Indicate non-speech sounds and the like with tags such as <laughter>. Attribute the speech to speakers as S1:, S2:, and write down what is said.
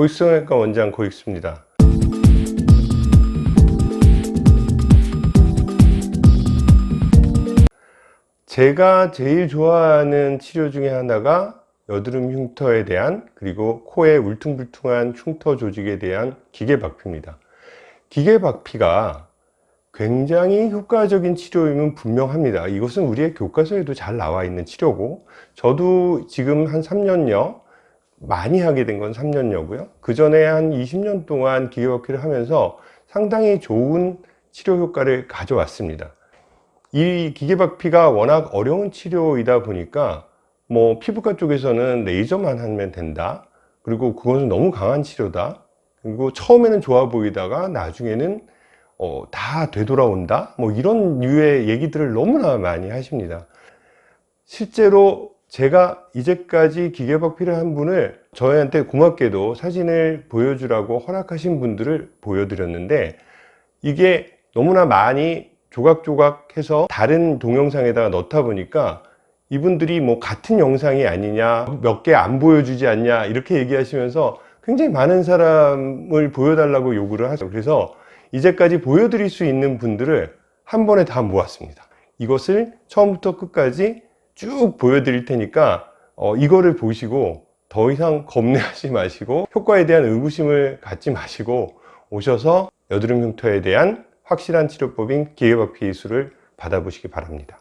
S1: 고익성형외과 원장 고익수입니다. 제가 제일 좋아하는 치료 중에 하나가 여드름 흉터에 대한 그리고 코의 울퉁불퉁한 흉터 조직에 대한 기계박피입니다. 기계박피가 굉장히 효과적인 치료임은 분명합니다. 이것은 우리의 교과서에도 잘 나와 있는 치료고 저도 지금 한 3년여 많이 하게 된 건 3년여고요. 그 전에 한 20년 동안 기계박피를 하면서 상당히 좋은 치료 효과를 가져왔습니다. 이 기계박피가 워낙 어려운 치료이다 보니까 뭐 피부과 쪽에서는 레이저만 하면 된다. 그리고 그것은 너무 강한 치료다. 그리고 처음에는 좋아 보이다가 나중에는 어, 다 되돌아온다. 뭐 이런 류의 얘기들을 너무나 많이 하십니다. 실제로 제가 이제까지 기계박피를 한 분을 저희한테 고맙게도 사진을 보여주라고 허락하신 분들을 보여드렸는데 이게 너무나 많이 조각조각 해서 다른 동영상에다가 넣다 보니까 이분들이 뭐 같은 영상이 아니냐 몇 개 안 보여주지 않냐 이렇게 얘기하시면서 굉장히 많은 사람을 보여달라고 요구를 하죠 그래서 이제까지 보여드릴 수 있는 분들을 한 번에 다 모았습니다. 이것을 처음부터 끝까지 쭉 보여드릴 테니까 어, 이거를 보시고 더 이상 겁내하지 <laughs> 마시고 효과에 대한 의구심을 갖지 마시고 오셔서 여드름 흉터에 대한 확실한 치료법인 기계박피 기술을 받아보시기 바랍니다